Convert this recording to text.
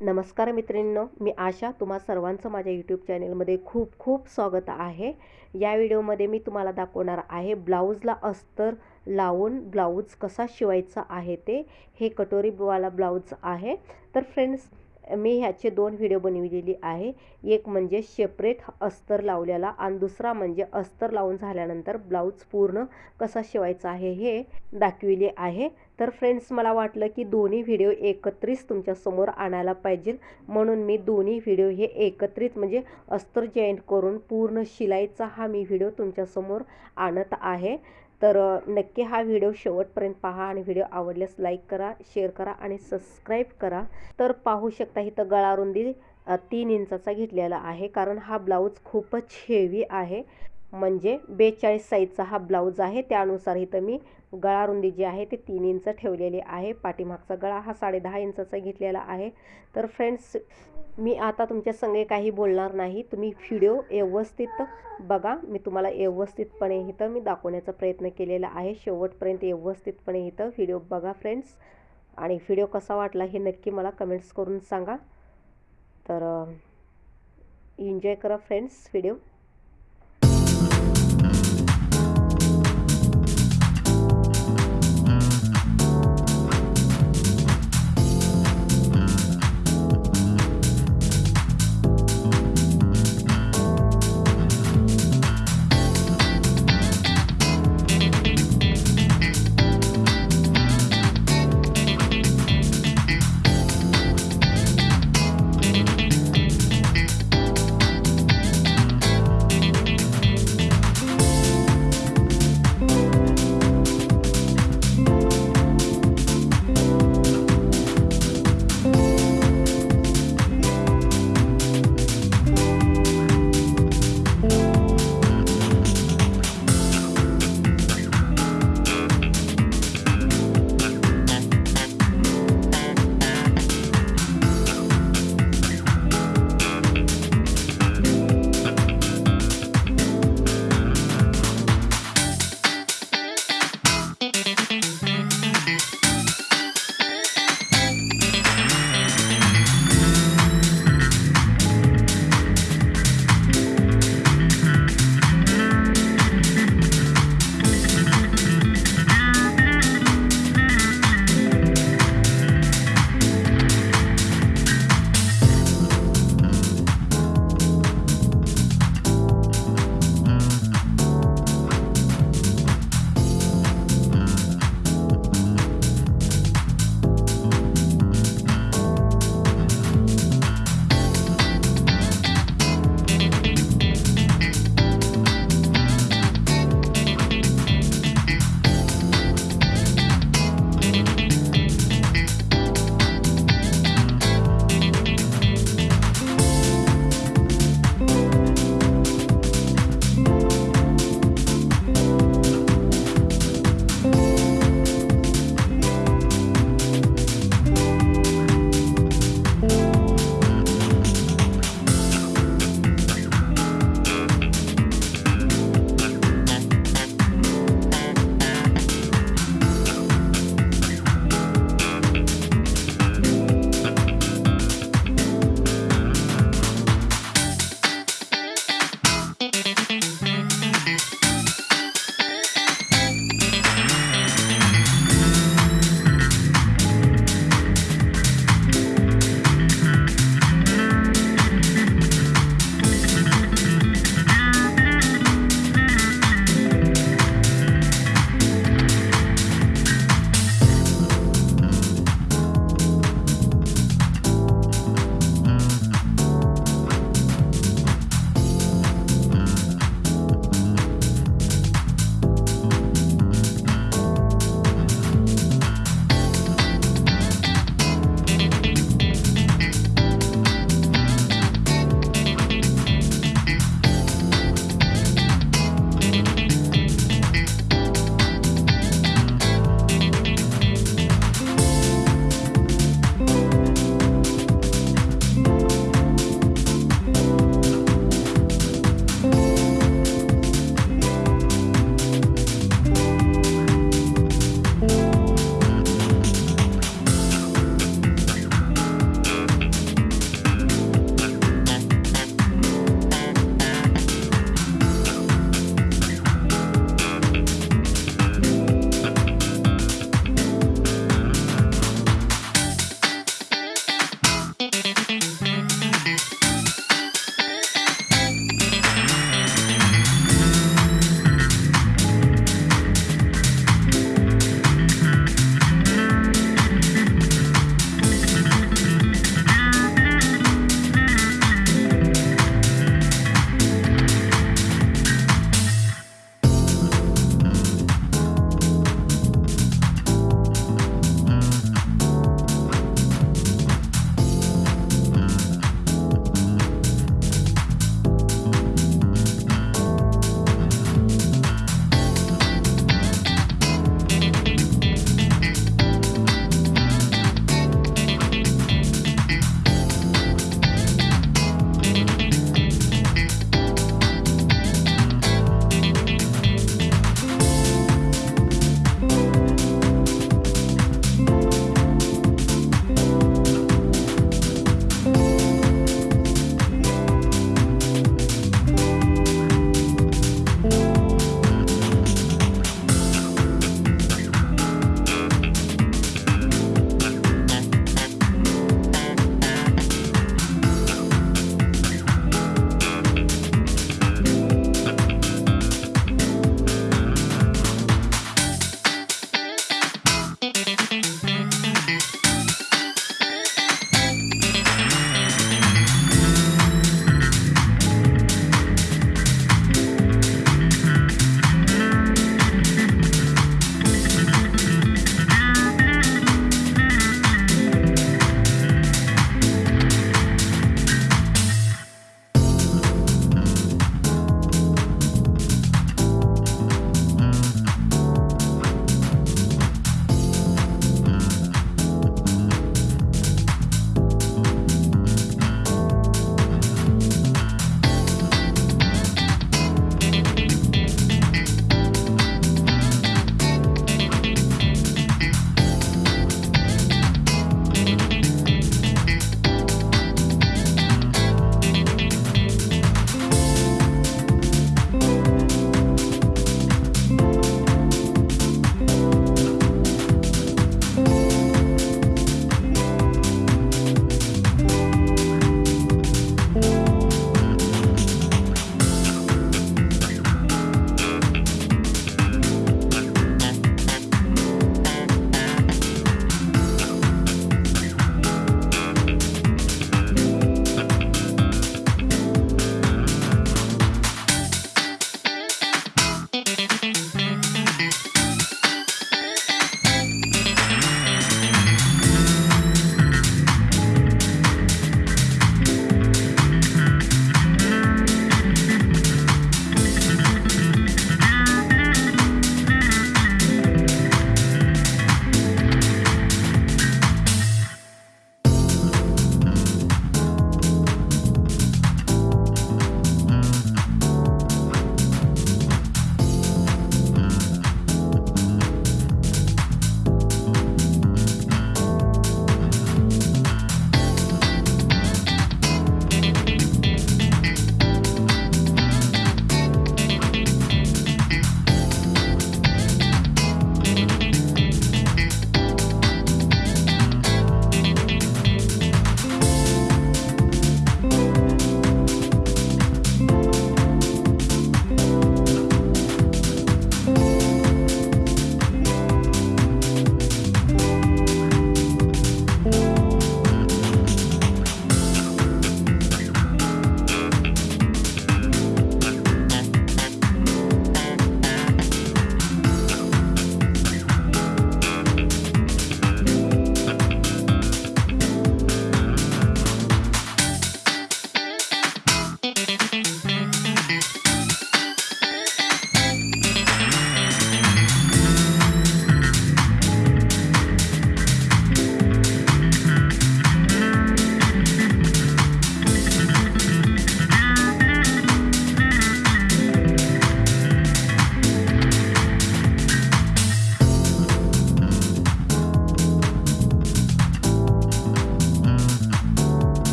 नमस्कार मित्रांनो मी आशा. तुम्हा सर्वांचं माझ्या यूट्यूब चॅनलमध्ये खूप खूप स्वागत आहे. या व्हिडिओमध्ये मी तुम्हाला दाखवणार आहे ब्लाऊजला अस्तर लावून ब्लाऊज कसा शिवायचा आहे ते. हे कटोरीवाला ब्लाऊज आहे. तर फ्रेंड्स मी ह्याचे दोन व्हिडिओ बनविलेली आहे. एक म्हणजे सेपरेट अस्तर लावलेला आणि दुसरा म्हणजे अस्तर लावून झाल्यानंतर ब्लाऊज पूर्ण कसा शिवायचा आहे हे दाखविले आहे. तर फ्रेंड्स मला वाटलं की दोन्ही व्हिडिओ एकत्रित तुमच्यासमोर आणायला पाहिजे. म्हणून मी दोन्ही व्हिडिओ हे एकत्रित म्हणजे अस्तर जॉईंट करून पूर्ण शिलाईचा हा मी व्हिडिओ तुमच्यासमोर आणत आहे. तर नक्की हा व्हिडिओ शेवटपर्यंत पहा आणि व्हिडिओ आवडल्यास लाईक करा शेअर करा आणि सबस्क्राईब करा. तर पाहू शकता इथं गळारुंदी तीन इंचाचा घेतलेला आहे. कारण हा ब्लाऊज खूपच हेवी आहे. म्हणजे बेचाळीस साईजचा हा ब्लाऊज आहे. त्यानुसार इथं मी गळारुंदी जी आहे ती तीन इंच ठेवलेली आहे. पाठीमागचा गळा हा साडे दहा इंचाचा घेतलेला आहे. तर फ्रेंड्स मी आता तुमच्या संगे काही बोलणार नाही. तुम्ही व्हिडिओ व्यवस्थित बघा. मी तुम्हाला व्यवस्थितपणे इथं मी दाखवण्याचा प्रयत्न केलेला आहे. शेवटपर्यंत व्यवस्थितपणे इथं व्हिडिओ बघा फ्रेंड्स आणि व्हिडिओ कसा वाटला हे नक्की मला कमेंट्स करून सांगा. तर एन्जॉय करा फ्रेंड्स व्हिडिओ